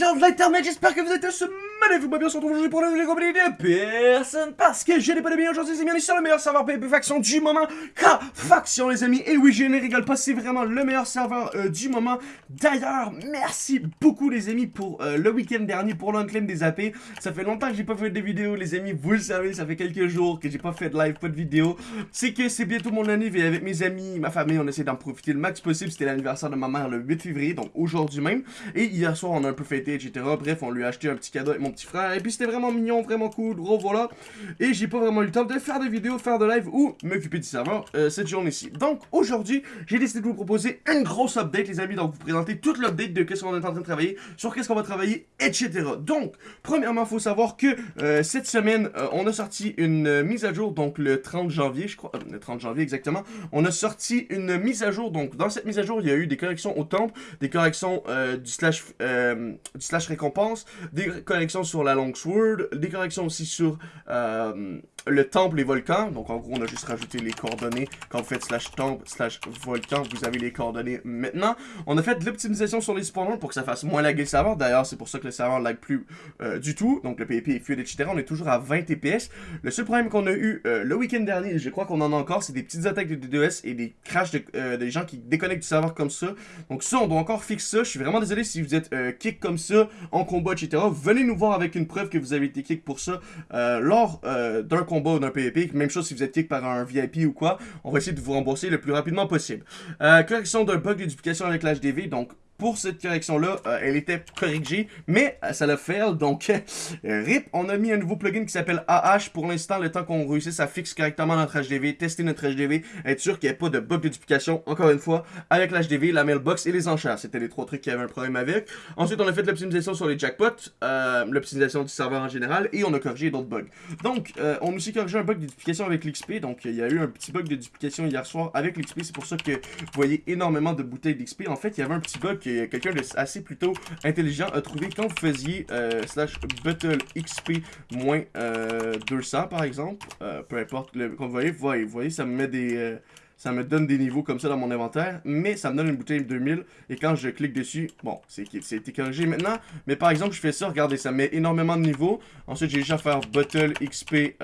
gens de l'internet, j'espère que vous êtes ce magnifique bien sur aujourd'hui pour le compagnie de personne parce que je n'ai pas de bien aujourd'hui, c'est bien sur le meilleur serveur PvP faction du moment, K faction les amis, et oui je ne rigole pas, c'est vraiment le meilleur serveur euh, du moment, d'ailleurs merci beaucoup les amis pour euh, le week-end dernier pour l'unclaim des AP, ça fait longtemps que j'ai pas fait de vidéo les amis, vous le savez, ça fait quelques jours que j'ai pas fait de live, pas de vidéo, c'est que c'est bientôt mon année, avec mes amis, ma famille, on essaie d'en profiter le max possible, c'était l'anniversaire de ma mère le 8 février, donc aujourd'hui même, et hier soir on a un peu fêté, etc. Bref, on lui a acheté un petit cadeau avec mon petit frère. Et puis c'était vraiment mignon, vraiment cool, gros voilà. Et j'ai pas vraiment eu le temps de faire des vidéos, faire de live ou m'occuper du serveur euh, cette journée-ci. Donc aujourd'hui, j'ai décidé de vous proposer une grosse update les amis. Donc vous présenter toute l'update de qu'est-ce qu'on est en train de travailler, sur qu'est-ce qu'on va travailler, etc. Donc, premièrement, faut savoir que euh, cette semaine, euh, on a sorti une mise à jour, donc le 30 janvier, je crois, le 30 janvier exactement. On a sorti une mise à jour, donc dans cette mise à jour, il y a eu des corrections au temple, des corrections du slash du slash récompense, des corrections sur la Longsword, des corrections aussi sur euh, le temple et volcan. Donc en gros, on a juste rajouté les coordonnées. Quand vous faites slash temple, slash volcan, vous avez les coordonnées maintenant. On a fait de l'optimisation sur les spawners pour que ça fasse moins laguer le serveur. D'ailleurs, c'est pour ça que le serveur lag plus euh, du tout. Donc le PvP est fluide, etc. On est toujours à 20 TPS. Le seul problème qu'on a eu euh, le week-end dernier, je crois qu'on en a encore, c'est des petites attaques de DDoS et des crashs de, des gens qui déconnectent du serveur comme ça. Donc ça, on doit encore fixer ça. Je suis vraiment désolé si vous êtes kick comme ça en combat, etc. Venez nous voir avec une preuve que vous avez été kick pour ça euh, lors euh, d'un combat ou d'un PvP. Même chose si vous êtes kick par un VIP ou quoi. On va essayer de vous rembourser le plus rapidement possible. Euh, correction d'un bug de avec l'HDV. Donc, pour cette correction-là, euh, elle était corrigée, mais euh, ça l'a fait, donc euh, RIP, on a mis un nouveau plugin qui s'appelle AH pour l'instant, le temps qu'on réussisse à fixer correctement notre HDV, tester notre HDV, être sûr qu'il n'y ait pas de bug de duplication, encore une fois, avec l'HDV, la mailbox et les enchères. C'était les trois trucs qui avaient un problème avec. Ensuite, on a fait l'optimisation sur les jackpots, l'optimisation du serveur en général, et on a corrigé d'autres bugs. Donc, on a aussi corrigé un bug de duplication avec l'XP, donc il y a eu un petit bug de duplication hier soir avec l'XP, c'est pour ça que vous voyez énormément de bouteilles d'XP. En fait, il y avait un petit bug quelqu'un de assez plutôt intelligent a trouvé quand vous faisiez euh, slash battle XP moins 200 euh, par exemple, euh, peu importe, le, comme vous voyez, vous voyez, ça me met des... ça me donne des niveaux comme ça dans mon inventaire, mais ça me donne une bouteille 2000, et quand je clique dessus, bon, c'est corrigé maintenant, mais par exemple, je fais ça, regardez, ça met énormément de niveaux, ensuite j'ai déjà faire Battle XP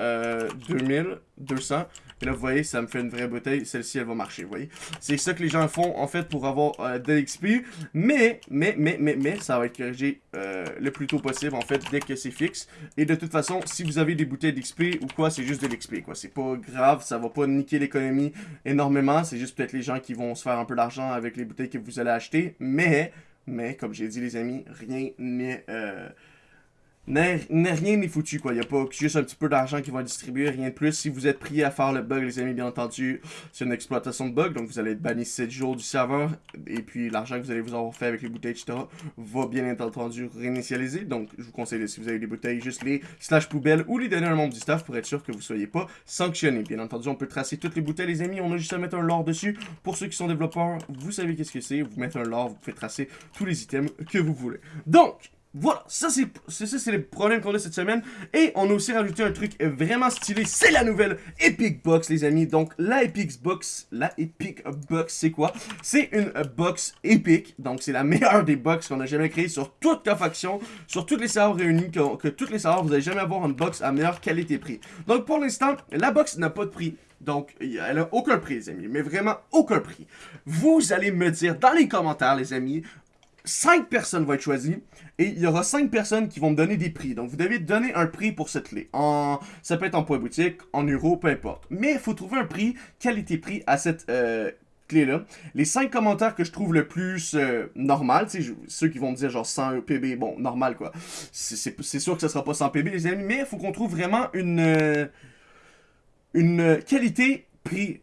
2000, 200, et là, vous voyez, ça me fait une vraie bouteille. Celle-ci, elle va marcher, vous voyez. C'est ça que les gens font, en fait, pour avoir euh, de l'XP. Mais, mais, mais, mais, mais, ça va être corrigé euh, le plus tôt possible, en fait, dès que c'est fixe. Et de toute façon, si vous avez des bouteilles d'XP ou quoi, c'est juste de l'XP, quoi. C'est pas grave, ça va pas niquer l'économie énormément. C'est juste peut-être les gens qui vont se faire un peu d'argent avec les bouteilles que vous allez acheter. Mais, mais, comme j'ai dit, les amis, rien n'est... Euh, rien n'est foutu, quoi. Il n'y a pas juste un petit peu d'argent qui va distribuer, rien de plus. Si vous êtes prié à faire le bug, les amis, bien entendu, c'est une exploitation de bug, donc vous allez être banni 7 jours du serveur, et puis l'argent que vous allez vous avoir fait avec les bouteilles, etc., va bien entendu réinitialiser. Donc, je vous conseille, si vous avez des bouteilles, juste les slash poubelles ou les donner à un membre du staff pour être sûr que vous ne soyez pas sanctionné. Bien entendu, on peut tracer toutes les bouteilles, les amis. On a juste à mettre un lore dessus. Pour ceux qui sont développeurs, vous savez qu'est-ce que c'est. Vous mettez un lore, vous pouvez tracer tous les items que vous voulez. Donc, voilà, ça c'est c'est les problèmes qu'on a cette semaine. Et on a aussi rajouté un truc vraiment stylé, c'est la nouvelle Epic Box les amis. Donc la Epic Box, la Epic Box c'est quoi? C'est une box Epic, donc c'est la meilleure des box qu'on a jamais créée sur toute faction, sur toutes les serveurs réunis, que, que toutes les serveurs vous allez jamais avoir une box à meilleure qualité-prix. Donc pour l'instant, la box n'a pas de prix. Donc, elle a aucun prix, les amis, mais vraiment aucun prix. Vous allez me dire dans les commentaires, les amis, 5 personnes vont être choisies et il y aura 5 personnes qui vont me donner des prix. Donc, vous devez donner un prix pour cette clé. En, ça peut être en point boutique, en euros, peu importe. Mais il faut trouver un prix, qualité-prix à cette euh, clé-là. Les 5 commentaires que je trouve le plus euh, normal, ceux qui vont me dire genre 100 PB, bon, normal quoi. C'est sûr que ce sera pas 100 PB les amis, mais il faut qu'on trouve vraiment une, euh, une qualité-prix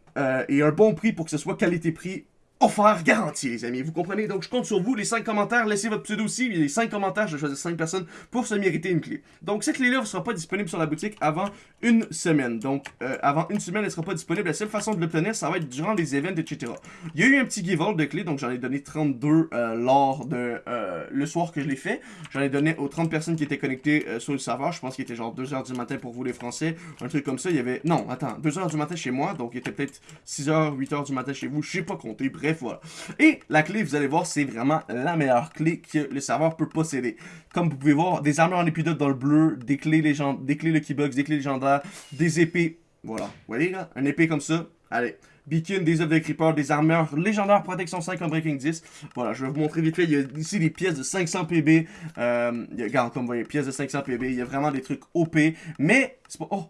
et un bon prix pour que ce soit qualité-prix offert garanti, les amis. Vous comprenez? Donc, je compte sur vous. Les 5 commentaires, laissez votre pseudo aussi. Les 5 commentaires, je choisis 5 personnes pour se mériter une clé. Donc, cette clé-là ne sera pas disponible sur la boutique avant une semaine. Donc, euh, avant une semaine, elle ne sera pas disponible. La seule façon de l'obtenir, ça va être durant les events, etc. Il y a eu un petit give de clés. Donc, j'en ai donné 32 euh, lors de euh, le soir que je l'ai fait. J'en ai donné aux 30 personnes qui étaient connectées sur le serveur. Je pense qu'il était genre 2h du matin pour vous, les Français. Un truc comme ça. Il y avait... Non, attends. 2h du matin chez moi. Donc, il était peut-être 6h, 8h du matin chez vous. Je sais pas compter. Bref. Bref, voilà. Et la clé, vous allez voir, c'est vraiment la meilleure clé que le serveur peut posséder. Comme vous pouvez voir, des armures en épidote dans le bleu, des clés, légend des clés Lucky Box, des clés légendaires, des épées. Voilà. Vous voyez là? Un épée comme ça. Allez. Beacon, des œufs de creeper, des armures légendaires protection 5 en Breaking 10. Voilà, je vais vous montrer vite fait. Il y a ici des pièces de 500 PB. Euh, regarde, comme vous voyez, pièces de 500 PB. Il y a vraiment des trucs OP. Mais, c'est pas... Oh,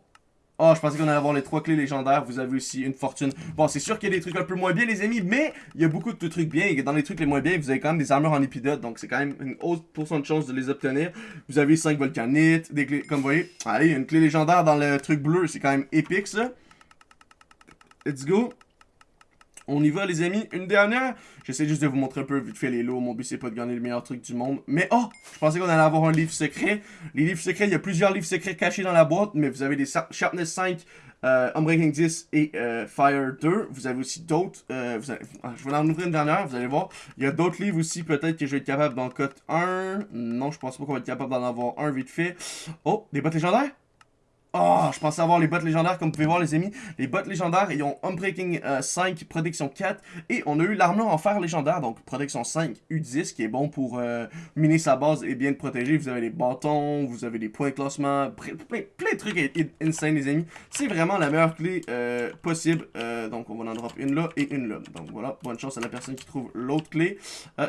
Oh, je pensais qu'on allait avoir les trois clés légendaires. Vous avez aussi une fortune. Bon, c'est sûr qu'il y a des trucs un peu moins bien, les amis, mais il y a beaucoup de trucs bien. Et dans les trucs les moins bien, vous avez quand même des armures en épidote. Donc, c'est quand même une haute pourcent de chance de les obtenir. Vous avez 5 volcanites, des clés, comme vous voyez. Allez, une clé légendaire dans le truc bleu. C'est quand même épique, ça. Let's go. On y va, les amis. Une dernière. J'essaie juste de vous montrer un peu vite fait les lots. Mon but, c'est pas de gagner le meilleur truc du monde. Mais oh, je pensais qu'on allait avoir un livre secret. Les livres secrets, il y a plusieurs livres secrets cachés dans la boîte. Mais vous avez des Sharpness 5, euh, Unbreaking 10 et euh, Fire 2. Vous avez aussi d'autres. Euh, ah, je vais en ouvrir une dernière, vous allez voir. Il y a d'autres livres aussi, peut-être que je vais être capable d'en cut un. Non, je pense pas qu'on va être capable d'en avoir un vite fait. Oh, des bottes légendaires? Oh, je pensais avoir les bottes légendaires, comme vous pouvez voir les amis. Les bottes légendaires, ils ont Unbreaking 5, euh, Protection 4. Et on a eu l'armure en fer légendaire, donc Protection 5, U10, qui est bon pour euh, miner sa base et bien le protéger. Vous avez les bâtons, vous avez des points de classement, plein, plein, de trucs insane les amis. C'est vraiment la meilleure clé euh, possible. donc on va en drop une là et une là. Donc voilà, bonne chance à la personne qui trouve l'autre clé.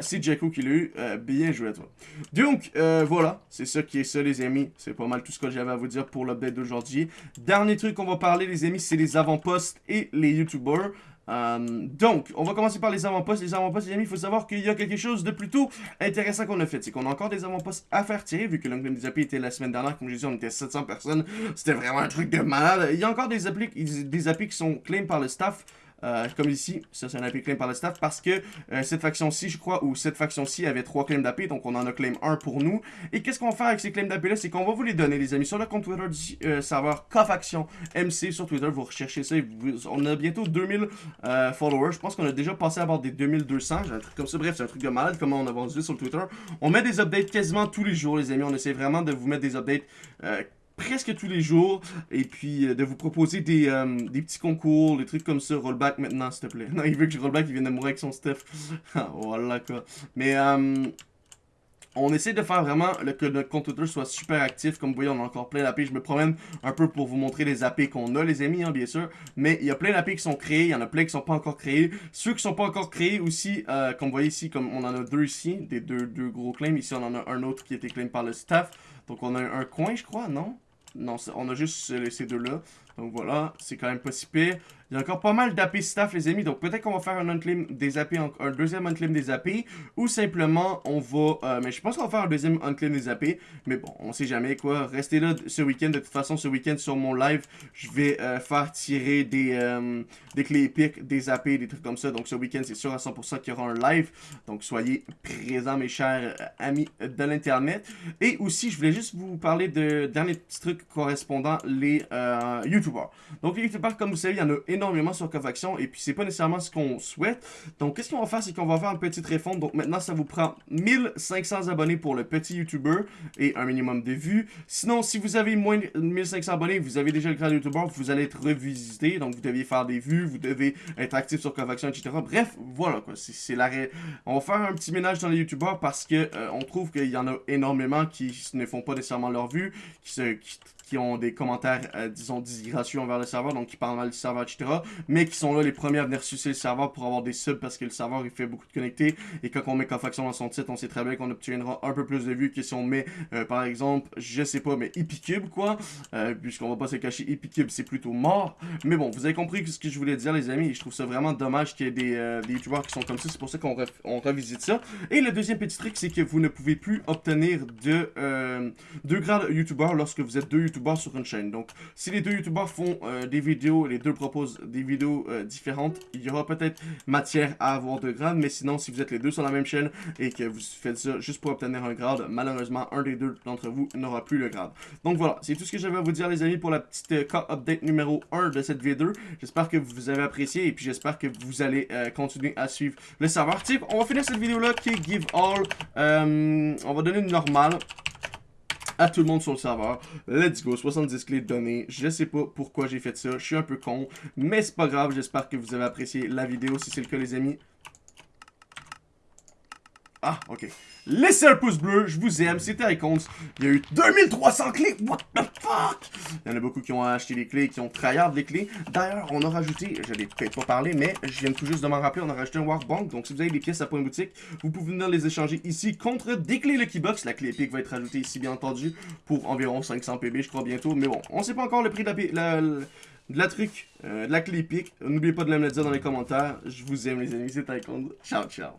c'est Jacko qui l'a eu. bien joué à toi. Donc voilà, c'est ça qui est ça les amis. C'est pas mal tout ce que j'avais à vous dire pour l'update d'aujourd'hui. Dernier truc qu'on va parler, les amis, c'est les avant-postes et les YouTubers. Euh, donc, on va commencer par les avant-postes. Les avant-postes, les amis, il faut savoir qu'il y a quelque chose de plutôt intéressant qu'on a fait. C'est qu'on a encore des avant-postes à faire tirer, vu que l'angle des applis était la semaine dernière. Comme je disais, on était 700 personnes. C'était vraiment un truc de malade. Il y a encore des applis, des applis qui sont claim par le staff. Euh, comme ici, ça c'est un AP claim par le staff, parce que euh, cette faction-ci, je crois, ou cette faction-ci avait trois claims d'AP, donc on en a claim un pour nous. Et qu'est-ce qu'on va faire avec ces claims d'AP-là, c'est qu'on va vous les donner, les amis, sur le compte Twitter du euh, serveur K-Faction MC sur Twitter, vous recherchez ça, on a bientôt 2000 followers, je pense qu'on a déjà passé à bord des 2200, un truc comme ça, bref, c'est un truc de malade, comment on a vendu sur Twitter. On met des updates quasiment tous les jours, les amis, on essaie vraiment de vous mettre des updates presque tous les jours et puis euh, de vous proposer des, euh, des, petits concours, des trucs comme ça. Rollback maintenant, s'il te plaît. Non, il veut que je rollback, il vient de mourir avec son stuff. Ah, voilà quoi. Mais euh, on essaie de faire vraiment que notre compte Twitter soit super actif. Comme vous voyez, on a encore plein d'AP. Je me promène un peu pour vous montrer les AP qu'on a, les amis, hein, bien sûr. Mais il y a plein d'AP qui sont créés. Il y en a plein qui sont pas encore créés. Ceux qui sont pas encore créés aussi, comme vous voyez ici, comme on en a deux ici, des deux, deux gros claims. Ici, on en a un autre qui a été claim par le staff. Donc, on a un coin, je crois, non? Non, on a juste ces deux-là. Donc voilà, c'est quand même pas si pire. Il y a encore pas mal d'AP staff, les amis. Donc peut-être qu'on va faire un unclaim des AP, un deuxième unclaim des AP. Ou simplement, on va... Euh, mais je pense qu'on va faire un deuxième unclaim des AP. Mais bon, on sait jamais quoi. Restez là ce week-end. De toute façon, ce week-end sur mon live, je vais euh, faire tirer des, euh, des clés épiques, des AP, des trucs comme ça. Donc ce week-end, c'est sûr à 100% qu'il y aura un live. Donc soyez présents, mes chers amis de l'Internet. Et aussi, je voulais juste vous parler de derniers petits trucs correspondant les YouTubers. Donc les YouTubers, comme vous savez, il y en a énormément sur Cofaction et puis c'est pas nécessairement ce qu'on souhaite. Donc qu'est-ce qu'on va faire, c'est qu'on va faire une petite réforme. Donc maintenant, ça vous prend 1500 abonnés pour le petit YouTuber et un minimum de vues. Sinon, si vous avez moins de 1500 abonnés, vous avez déjà le grand YouTuber, vous allez être revisité. Donc vous deviez faire des vues, vous devez être actif sur Cofaction, etc. Bref, voilà quoi, c'est l'arrêt. On va faire un petit ménage dans les YouTubers parce que euh, on trouve qu'il y en a énormément qui ne font pas nécessairement leur vue, qui ont des commentaires, euh, disons, disgracieux envers le serveur, donc qui parlent mal du serveur, etc. Mais qui sont là les premiers à venir sucer le serveur pour avoir des subs parce que le serveur il fait beaucoup de connectés. Et quand on met faction dans son titre, on sait très bien qu'on obtiendra un peu plus de vues que si on met, euh, par exemple, je sais pas, mais Epicube, quoi. Euh, puisqu'on va pas se cacher, Epicube c'est plutôt mort. Mais bon, vous avez compris ce que je voulais dire, les amis. Je trouve ça vraiment dommage qu'il y ait des, youtubeurs qui sont comme ça. C'est pour ça qu'on revisite ça. Et le deuxième petit truc, c'est que vous ne pouvez plus obtenir de, deux grades youtubeurs lorsque vous êtes deux youtubeurs sur une chaîne. Donc, si les deux youtubeurs font euh, des vidéos, les deux proposent des vidéos euh, différentes, il y aura peut-être matière à avoir deux grades, mais sinon, si vous êtes les deux sur la même chaîne et que vous faites ça juste pour obtenir un grade, malheureusement, un des deux d'entre vous n'aura plus le grade. Donc voilà, c'est tout ce que j'avais à vous dire, les amis, pour la petite euh, update numéro 1 de cette vidéo. J'espère que vous avez apprécié et puis j'espère que vous allez continuer à suivre le serveur. Type, on va finir cette vidéo-là qui est Give All. on va donner une normale à tout le monde sur le serveur. Let's go, 70 clés données. Je sais pas pourquoi j'ai fait ça, je suis un peu con, mais c'est pas grave, j'espère que vous avez apprécié la vidéo. Si c'est le cas les amis, Ah, ok. Laissez un pouce bleu, je vous aime, c'était Icons. Il y a eu 2300 clés, what the fuck? Il y en a beaucoup qui ont acheté les clés, qui ont tryhard les clés. D'ailleurs, on a rajouté, je l'ai peut-être pas parlé, mais je viens tout juste de m'en rappeler, on a rajouté un Workbank. Donc si vous avez des pièces à point boutique, vous pouvez venir les échanger ici contre des clés Lucky Box. La clé épique va être rajoutée ici, bien entendu, pour environ 500 PB, je crois, bientôt. Mais bon, on sait pas encore le prix de la, la, de la truc, euh, de la clé épique. N'oubliez pas de me le dire dans les commentaires. Je vous aime, les amis, c'est Icons. Ciao, ciao.